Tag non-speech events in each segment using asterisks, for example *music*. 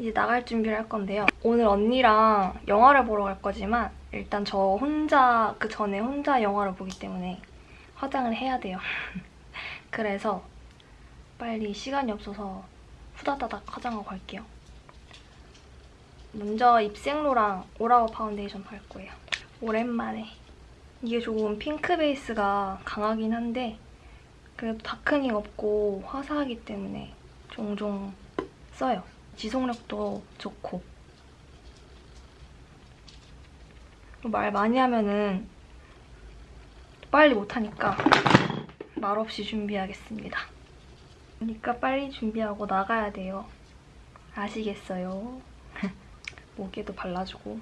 이제 나갈 준비를 할 건데요. 오늘 언니랑 영화를 보러 갈 거지만 일단 저 혼자 그 전에 혼자 영화를 보기 때문에 화장을 해야 돼요. *laughs* 그래서 빨리 시간이 없어서 후다다닥 화장하고 갈게요. 먼저 입생로랑 all hours 파운데이션 바를 거예요. 오랜만에. 이게 조금 핑크 베이스가 강하긴 한데 그래도 darkening 없고 화사하기 때문에 종종 써요. 지속력도 좋고 말 많이 하면은 빨리 못하니까 말없이 준비하겠습니다. 그러니까 빨리 준비하고 나가야 돼요. 아시겠어요? *laughs* 목에도 발라주고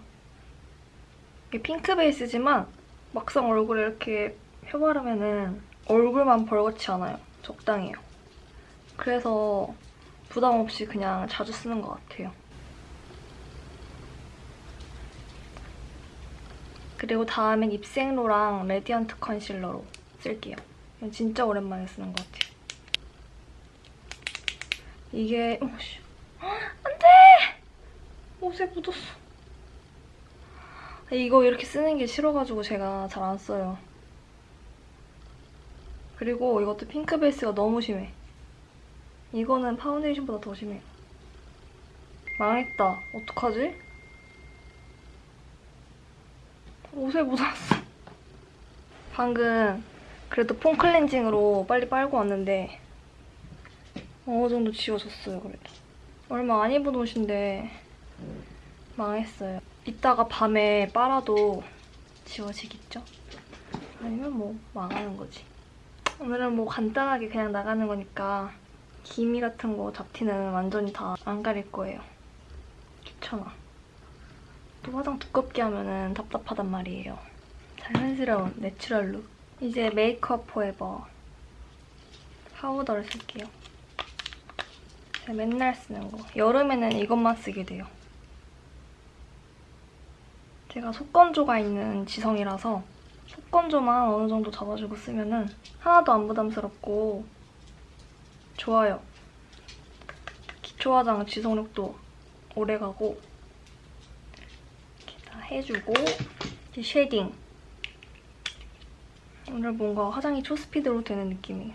이게 핑크 베이스지만 막상 얼굴에 이렇게 펴바르면은 얼굴만 벌겋지 않아요. 적당해요. 그래서 부담 없이 그냥 자주 쓰는 것 같아요. 그리고 다음엔 입생로랑 radiant 컨실러로 쓸게요. 이건 진짜 오랜만에 쓰는 것 같아요. 이게 오씨 안 돼 옷에 묻었어. 이거 이렇게 쓰는 게 싫어가지고 제가 잘 안 써요. 그리고 이것도 핑크 베이스가 너무 심해. 이거는 파운데이션보다 더 심해요. 망했다. 어떡하지? 옷에 묻었어. *laughs* 방금 그래도 foam cleansing으로 빨리 빨고 왔는데 어느 정도 지워졌어요, 그래도. 얼마 안 입은 옷인데 망했어요. 이따가 밤에 빨아도 지워지겠죠? 아니면 뭐 망하는 거지. 오늘은 뭐 간단하게 그냥 나가는 거니까 기미 같은 거 잡티는 완전히 다 안 가릴 거예요. 귀찮아. 또 화장 두껍게 하면은 답답하단 말이에요. 자연스러운 natural look. 이제 메이크업 포에버 파우더를 쓸게요. 제가 맨날 쓰는 거. 여름에는 이것만 쓰게 돼요. 제가 속건조가 있는 지성이라서 속건조만 어느 정도 잡아주고 쓰면 은 하나도 안 부담스럽고 좋아요. 기초 화장 지속력도 오래가고 이렇게 다 해주고 이제 shading. 오늘 뭔가 화장이 초스피드로 되는 느낌이에요.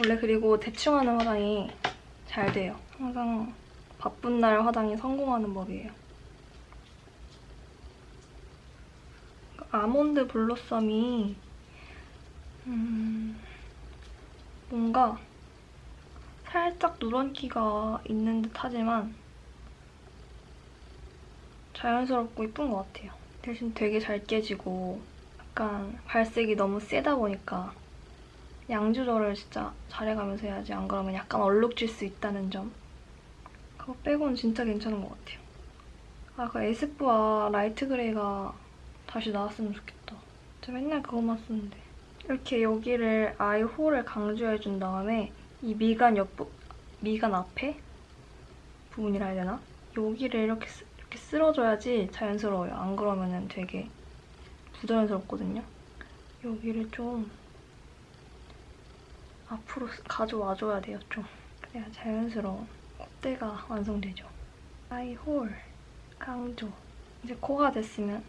원래 그리고 대충 하는 화장이 잘 돼요. 항상 바쁜 날 화장이 성공하는 법이에요. 아몬드 블러썸이 음, 뭔가 살짝 누런기가 있는 듯 하지만 자연스럽고 이쁜 것 같아요. 대신 되게 잘 깨지고 약간 발색이 너무 세다 보니까 양 조절을 진짜 잘해가면서 해야지 안 그러면 약간 얼룩질 수 있다는 점 그거 빼고는 진짜 괜찮은 것 같아요. 아, 그 에스쁘아 light gray가 다시 나왔으면 좋겠다. 저 맨날 그것만 쓰는데. 이렇게 여기를 eye hole을 강조해준 다음에 이 미간 옆부, 미간 앞에 부분이라 해야 되나? 여기를 이렇게, 쓰, 이렇게 쓸어줘야지 자연스러워요. 안 그러면 되게 부자연스럽거든요. 여기를 좀 앞으로 가져와줘야 돼요, 좀. 그래야 자연스러운 콧대가 완성되죠. 아이 홀 강조. 이제 코가 됐으면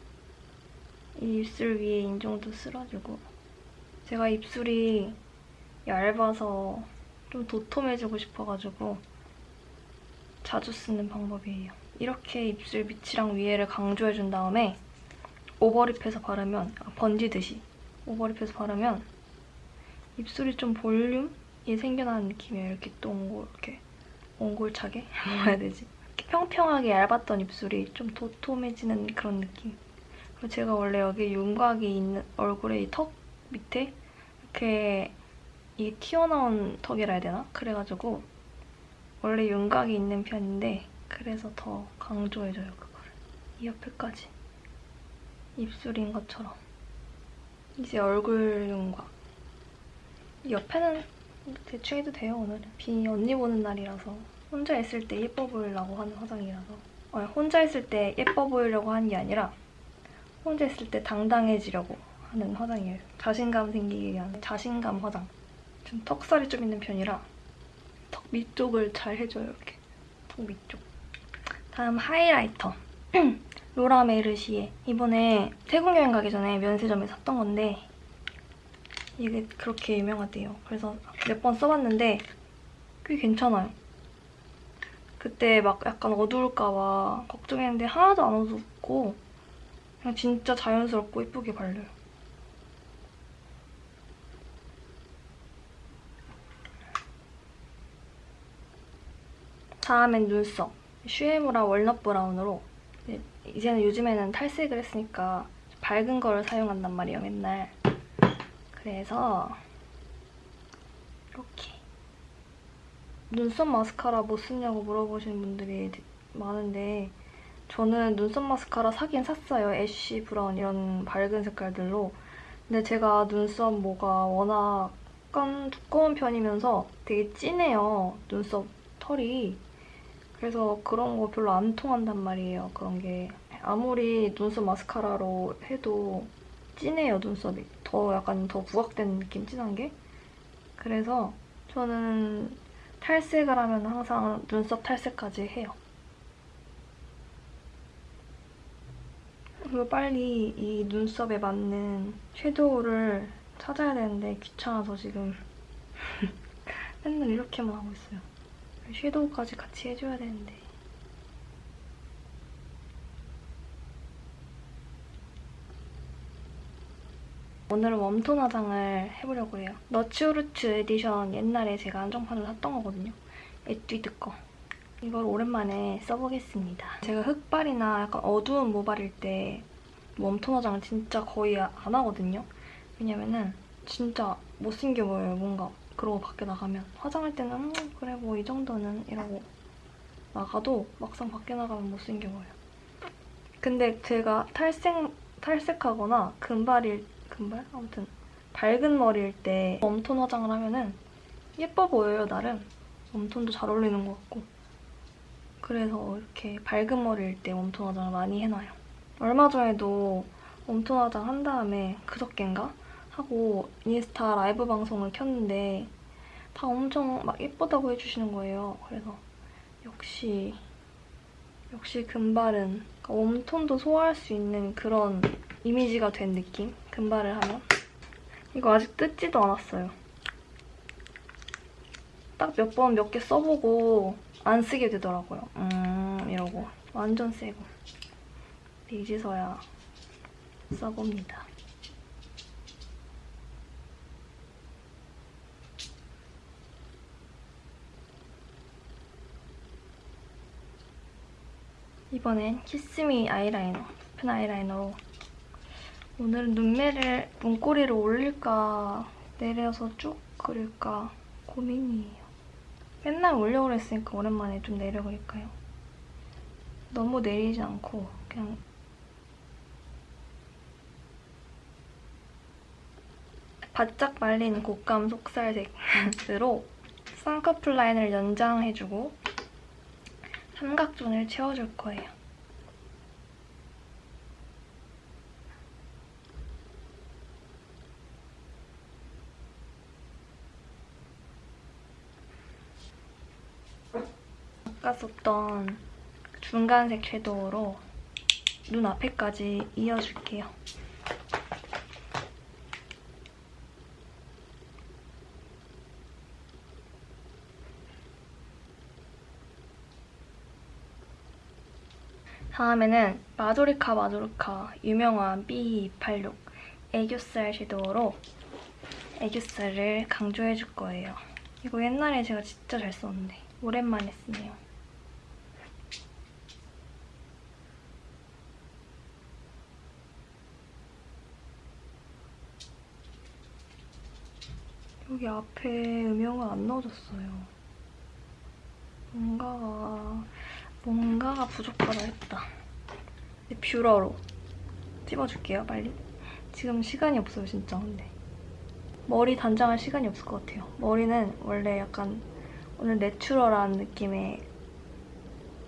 이 입술 위에 인중도 쓸어주고 제가 입술이 얇아서 좀 도톰해지고 싶어가지고 자주 쓰는 방법이에요. 이렇게 입술 밑이랑 위에를 강조해준 다음에 오버립해서 바르면 번지듯이 오버립해서 바르면 입술이 좀 볼륨이 생겨나는 느낌이에요. 이렇게 동글, 이렇게 옹골차게? *laughs* 뭐라 해야 되지? 이렇게 평평하게 얇았던 입술이 좀 도톰해지는 그런 느낌. 그리고 제가 원래 여기 윤곽이 있는 얼굴에 이턱 밑에 이렇게 이게 튀어나온 턱이라 해야 되나? 그래가지고 원래 윤곽이 있는 편인데 그래서 더 강조해줘요, 그거를. 이 옆에까지. 입술인 것처럼. 이제 얼굴 윤곽. 옆에는 대충 해도 돼요, 오늘은. 비 언니 보는 날이라서 혼자 있을 때 예뻐 보이려고 하는 화장이라서 아니, 혼자 있을 때 예뻐 보이려고 하는 게 아니라 혼자 있을 때 당당해지려고 하는 화장이에요. 자신감 생기기 위한 자신감 화장. 좀 턱살이 좀 있는 편이라 턱 밑쪽을 잘 해줘요, 이렇게. 속 밑쪽. 다음 하이라이터. *clears throat* 로라 메르시에 이번에 태국 여행 가기 전에 면세점에 샀던 건데 이게 그렇게 유명하대요. 그래서 몇 번 써봤는데 꽤 괜찮아요. 그때 막 약간 어두울까 봐 걱정했는데 하나도 안 어둡고 그냥 진짜 자연스럽고 예쁘게 발려요. 다음엔 눈썹. 슈에무라 walnut brown으로 이제- 이제는 요즘에는 탈색을 했으니까 밝은 거를 사용한단 말이에요, 맨날. 그래서 이렇게 눈썹 마스카라 뭐 쓰냐고 물어보시는 분들이 많은데 저는 눈썹 마스카라 사긴 샀어요. ash brown 이런 밝은 색깔들로. 근데 제가 눈썹 모가 워낙 약간 두꺼운 편이면서 되게 진해요. 눈썹 털이. 그래서 그런 거 별로 안 통한단 말이에요. 그런 게. 아무리 눈썹 마스카라로 해도 진해요, 눈썹이. 더 약간 더 부각된 느낌, 진한 게. 그래서 저는 탈색을 하면 항상 눈썹 탈색까지 해요. 그리고 빨리 이 눈썹에 맞는 섀도우를 찾아야 되는데 귀찮아서 지금 *laughs* 맨날 이렇게만 하고 있어요. 섀도우까지 같이 해줘야 되는데. 오늘은 warm tone 화장을 해보려고 해요. 너츠우르츠 에디션 옛날에 제가 한정판으로 샀던 거거든요. 에뛰드 거. 이걸 오랜만에 써보겠습니다. 제가 흑발이나 약간 어두운 모발일 때 웜톤 화장을 진짜 거의 안 하거든요. 왜냐면은 진짜 못생겨 보여요, 뭔가. 그러고 밖에 나가면. 화장할 때는 음, 그래 뭐 이 정도는 이러고 나가도 막상 밖에 나가면 못생겨 보여요. 근데 제가 탈색, 탈색하거나 금발일, 금발? 아무튼 밝은 머리일 때 웜톤 화장을 하면은 예뻐 보여요, 나름. 웜톤도 잘 어울리는 것 같고. 그래서 이렇게 밝은 머리일 때 웜톤 화장을 많이 해놔요. 얼마 전에도 웜톤 화장 한 다음에 그저껜가? 하고 인스타 라이브 방송을 켰는데 다 엄청 막 예쁘다고 해주시는 거예요. 그래서 역시 역시 금발은 그러니까 웜톤도 소화할 수 있는 그런 이미지가 된 느낌? 금발을 하면. 이거 아직 뜯지도 않았어요. 딱 몇 번 몇 개 써보고 안 쓰게 되더라고요. 음 이러고 완전 새고 이제서야 써봅니다. 이번엔 키스미 아이라이너, 펜 아이라이너로 오늘은 눈매를 눈꼬리를 올릴까 내려서 쭉 그릴까 고민이에요. 맨날 올려 그랬으니까 오랜만에 좀 내려 그릴까요? 너무 내리지 않고 그냥 바짝 말린 곶감 속살색으로 쌍꺼풀 라인을 연장해주고 삼각존을 채워줄 거예요. 아까 썼던 중간색 섀도우로 눈 앞에까지 이어줄게요. 다음에는 마조리카 마조리카 유명한 B286 애교살 섀도우로 애교살을 강조해줄 거예요. 이거 옛날에 제가 진짜 잘 썼는데 오랜만에 쓰네요. 여기 앞에 음영을 안 넣어줬어요. 뭔가가 뭔가가 부족하다 했다. 뷰러로 찝어줄게요, 빨리. 지금 시간이 없어요, 진짜, 근데. 머리 단장할 시간이 없을 것 같아요. 머리는 원래 약간 오늘 내추럴한 느낌의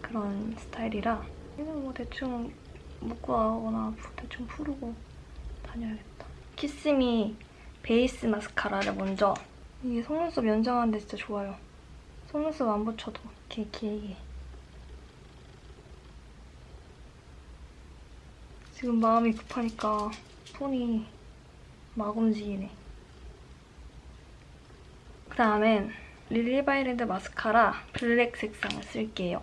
그런 스타일이라 이는 뭐 대충 묶고 나거나 대충 풀고 다녀야겠다. 키스미 베이스 마스카라를 먼저 이게 속눈썹 연장하는데 진짜 좋아요. 속눈썹 안 붙여도 이렇게 길게 지금 마음이 급하니까 손이 막 움직이네. 그 다음엔 릴리바이레드 마스카라 블랙 색상을 쓸게요.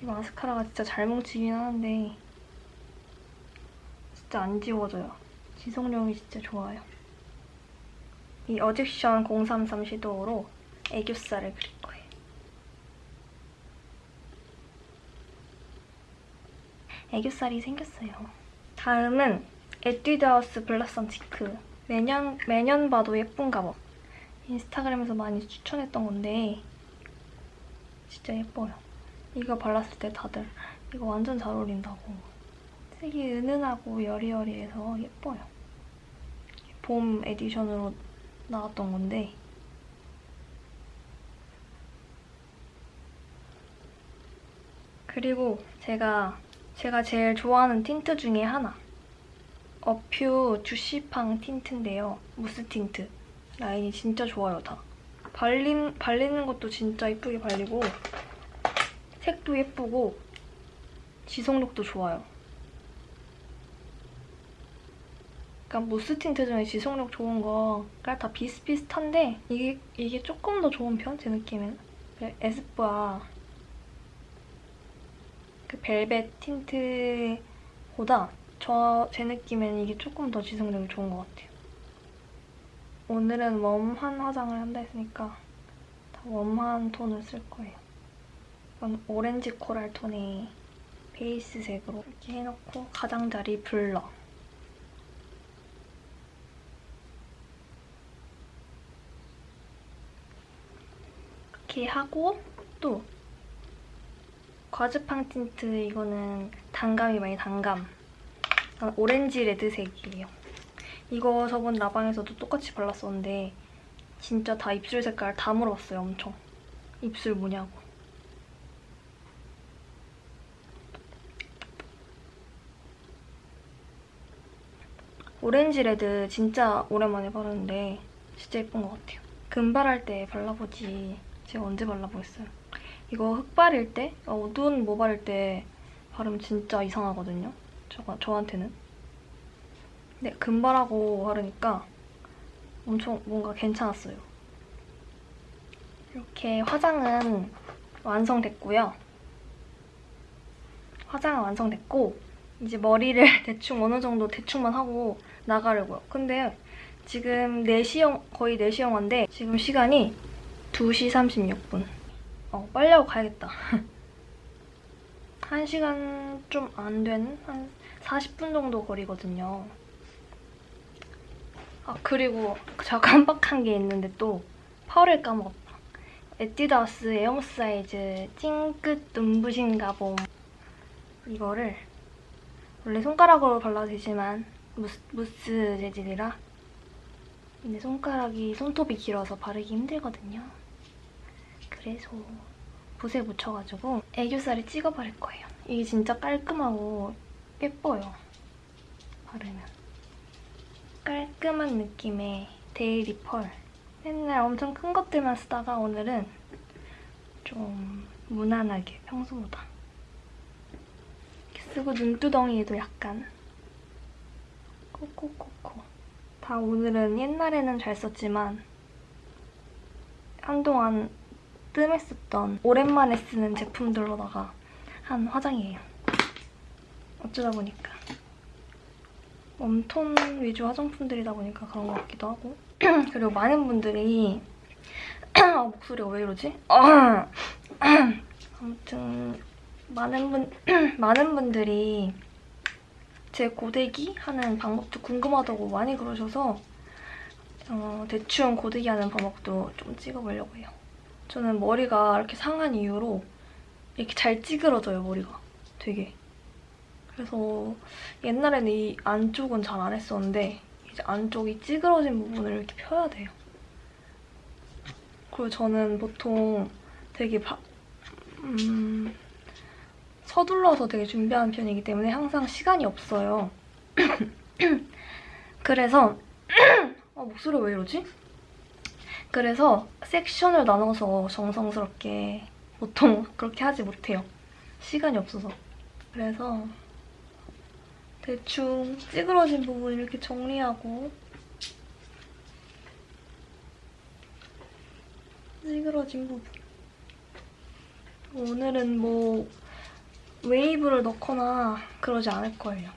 이 마스카라가 진짜 잘 뭉치긴 하는데 진짜 안 지워져요. 지속력이 진짜 좋아요. 이 어딕션 033 섀도로 애교살을 그릴 거예요. 애교살이 생겼어요. 다음은 에뛰드하우스 블라썸 치크. 매년, 매년 봐도 예쁜가 봐. 인스타그램에서 많이 추천했던 건데 진짜 예뻐요. 이거 발랐을 때 다들 이거 완전 잘 어울린다고. 색이 은은하고 여리여리해서 예뻐요. 봄 edition으로 나왔던 건데 그리고 제가 제가 제일 좋아하는 틴트 중에 하나 어퓨 주시팡 틴트인데요. 무스 틴트. 라인이 진짜 좋아요, 다. 발림, 발리는 것도 진짜 예쁘게 발리고 색도 예쁘고 지속력도 좋아요. 그러니까 무스 틴트 중에 지속력 좋은 거가 다 비슷비슷한데 이게 이게 조금 더 좋은 편? 제 느낌에는. 그 에스쁘아 그 벨벳 틴트보다 저 제 느낌에는 이게 조금 더 지속력이 좋은 것 같아요. 오늘은 웜한 화장을 한다 했으니까 다 웜한 톤을 쓸 거예요. 이건 오렌지 코랄 톤의 베이스색으로 이렇게 해놓고 가장자리 블러. 이렇게 하고 또 과즙팡 틴트 이거는 단감이 많이 단감. 약간 orange red색이에요. 이거 저번 라방에서도 똑같이 발랐었는데 진짜 다 입술 색깔 다 물어봤어요, 엄청. 입술 뭐냐고. orange red 진짜 오랜만에 바르는데 진짜 예쁜 것 같아요. 금발할 때 발라보지 제가 언제 발라보겠어요. 이거 흑발일 때, 어두운 모발일 때 바르면 진짜 이상하거든요. 저, 저한테는. 근데 금발하고 바르니까 엄청 뭔가 괜찮았어요. 이렇게 화장은 완성됐고요. 화장은 완성됐고 이제 머리를 *laughs* 대충 어느 정도 대충만 하고 나가려고요. 근데 지금 4시 영, 거의 4시 영화인데 지금 시간이 2시 36분. 어, 빨리 하고 가야겠다. *laughs* 1시간 좀안 된, 한 40분 정도 거리거든요. 아, 그리고 제가 *laughs* 깜빡한 게 있는데 또 펄을 까먹었다. 에뛰드하우스 에어무스 아이즈 찡긋 눈부신 가봄 이거를 원래 손가락으로 발라도 되지만 무스, 무스 재질이라 근데 손가락이 손톱이 길어서 바르기 힘들거든요. 그래서 붓에 묻혀가지고 애교살에 찍어버릴 거예요. 이게 진짜 깔끔하고 예뻐요. 바르면. 깔끔한 느낌의 daily 펄. 맨날 엄청 큰 것들만 쓰다가 오늘은 좀 무난하게 평소보다 쓰고 눈두덩이에도 약간 코코코코 다 오늘은 옛날에는 잘 썼지만 한동안 뜸했었던 오랜만에 쓰는 제품들로다가 한 화장이에요. 어쩌다 보니까. 웜톤 위주 화장품들이다 보니까 그런 것 같기도 하고 *clears throat* 그리고 많은 분들이 아, *clears throat* 목소리가 왜 이러지? *clears throat* 아무튼 많은 분 많은 분들이 제 고데기 하는 방법도 궁금하다고 많이 그러셔서 어, 대충 고데기 하는 방법도 좀 찍어보려고 해요. 저는 머리가 이렇게 상한 이유로 이렇게 잘 찌그러져요, 머리가. 되게. 그래서 옛날에는 이 안쪽은 잘 안 했었는데 이제 안쪽이 찌그러진 부분을 이렇게 펴야 돼요. 그리고 저는 보통 되게 바, 음, 서둘러서 되게 준비하는 편이기 때문에 항상 시간이 없어요. *clears throat* 그래서 *clears throat* 아, 목소리 왜 이러지? 그래서 섹션을 나눠서 정성스럽게 보통 그렇게 하지 못해요. 시간이 없어서. 그래서 대충 찌그러진 부분 이렇게 정리하고 찌그러진 부분 오늘은 뭐 웨이브를 넣거나 그러지 않을 거예요.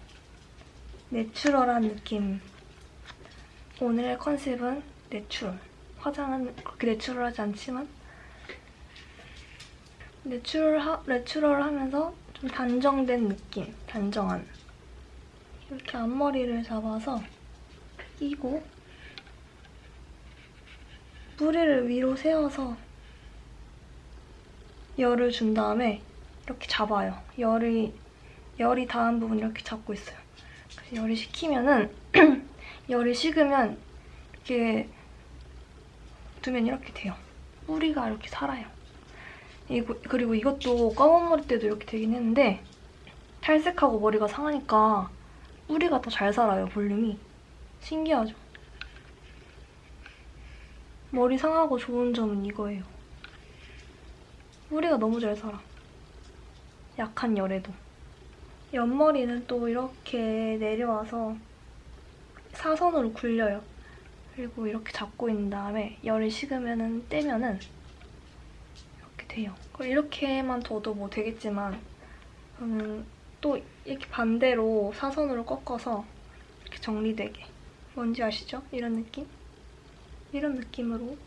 내추럴한 느낌. 오늘의 컨셉은 내추럴. 화장은 그렇게 내추럴하지 않지만 내추럴 하, 내추럴 하면서 좀 단정된 느낌. 단정한. 이렇게 앞머리를 잡아서 끼고 뿌리를 위로 세워서 열을 준 다음에 이렇게 잡아요. 열이 열이 닿은 부분 이렇게 잡고 있어요. 그래서 열이 식히면은 *clears throat* 열이 식으면 이렇게 두면 이렇게 돼요. 뿌리가 이렇게 살아요. 이거, 그리고 이것도 검은 머리 때도 이렇게 되긴 했는데 탈색하고 머리가 상하니까 뿌리가 더 잘 살아요, 볼륨이. 신기하죠? 머리 상하고 좋은 점은 이거예요. 뿌리가 너무 잘 살아. 약한 열에도. 옆머리는 또 이렇게 내려와서 사선으로 굴려요. 그리고 이렇게 잡고 있는 다음에 열이 식으면 떼면은 이렇게 돼요. 이렇게만 둬도 뭐 되겠지만 저는 또 이렇게 반대로 사선으로 꺾어서 이렇게 정리되게 뭔지 아시죠? 이런 느낌? 이런 느낌으로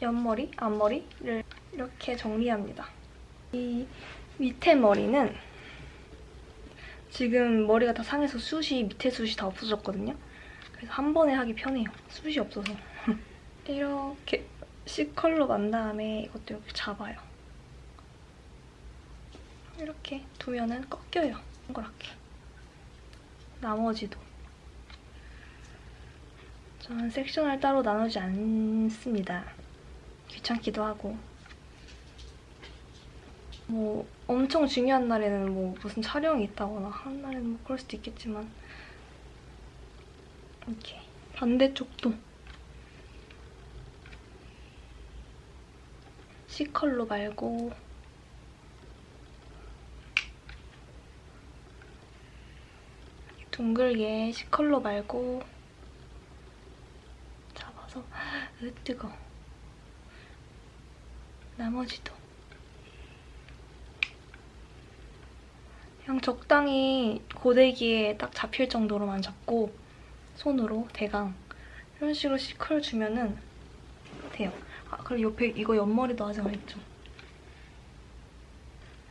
옆머리, 앞머리를 이렇게 정리합니다. 이 밑에 머리는 지금 머리가 다 상해서 숱이 밑에 숱이 다 없어졌거든요. 그래서 한 번에 하기 편해요. 숱이 없어서. *laughs* 이렇게 C컬로 만 다음에 이것도 이렇게 잡아요. 이렇게 두면은 꺾여요. 동그랗게. 나머지도. 저는 섹션을 따로 나누지 않습니다. 귀찮기도 하고. 뭐 엄청 중요한 날에는 뭐 무슨 촬영이 있다거나 한 날에는 뭐 그럴 수도 있겠지만 이렇게 반대쪽도. C컬로 말고. 둥글게 C컬로 말고. 잡아서. 으 뜨거 나머지도. 그냥 적당히 고데기에 딱 잡힐 정도로만 잡고 손으로 대강 이런 식으로 시컬 주면은 돼요. 아 그리고 옆에 이거 옆머리도 아직 안 했죠.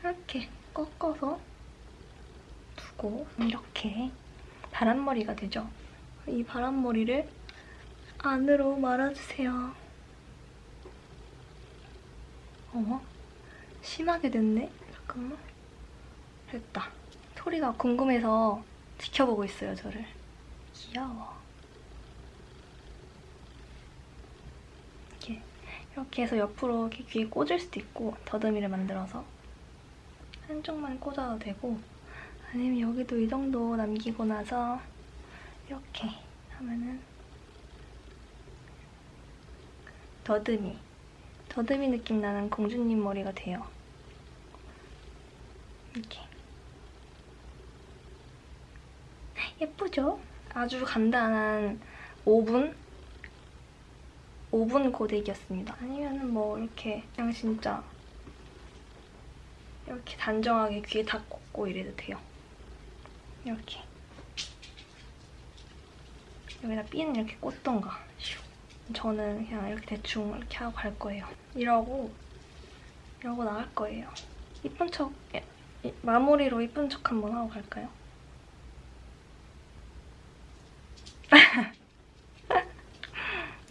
이렇게 꺾어서 두고 이렇게 바람머리가 되죠. 이 바람머리를 안으로 말아주세요. 어머? 심하게 됐네? 잠깐만. 됐다. 토리가 궁금해서 지켜보고 있어요, 저를. 귀여워. 이렇게, 이렇게 해서 옆으로 이렇게 귀에 꽂을 수도 있고 더듬이를 만들어서 한쪽만 꽂아도 되고 아니면 여기도 이 정도 남기고 나서 이렇게 하면은 더듬이 더듬이 느낌 나는 공주님 머리가 돼요. 이렇게 예쁘죠? 아주 간단한 5분? 5분 고데기였습니다. 아니면은 뭐 이렇게 그냥 진짜 이렇게 단정하게 귀에 다 꽂고 이래도 돼요. 이렇게 여기다 핀 이렇게 꽂던가 저는 그냥 이렇게 대충 이렇게 하고 갈 거예요. 이러고 이러고 나갈 거예요. 이쁜 척 마무리로 이쁜 척 한번 하고 갈까요?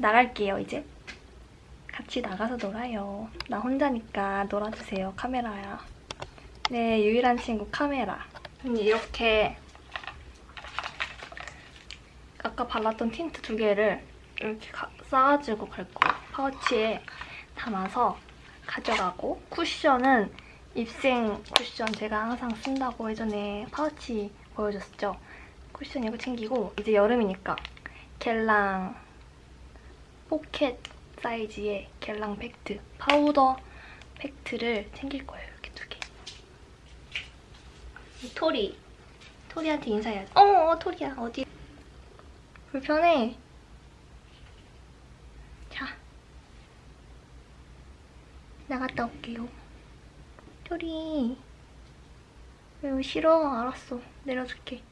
나갈게요, 이제. 같이 나가서 놀아요. 나 혼자니까 놀아주세요, 카메라야. 네, 유일한 친구 카메라. 이렇게 아까 발랐던 틴트 두 개를 이렇게 싸가지고 갈 거예요. 파우치에 담아서 가져가고 쿠션은 입생 쿠션 제가 항상 쓴다고 예전에 파우치 보여줬었죠. 쿠션 이거 챙기고 이제 여름이니까 겔랑 포켓 사이즈의 겔랑 팩트 파우더 팩트를 챙길 거예요. 이렇게 두 개. 이 토리. 토리한테 인사해야지. 어, 어, 토리야. 어디? 불편해. 자. 나갔다 올게요. 토리. 싫어. 알았어. 내려줄게.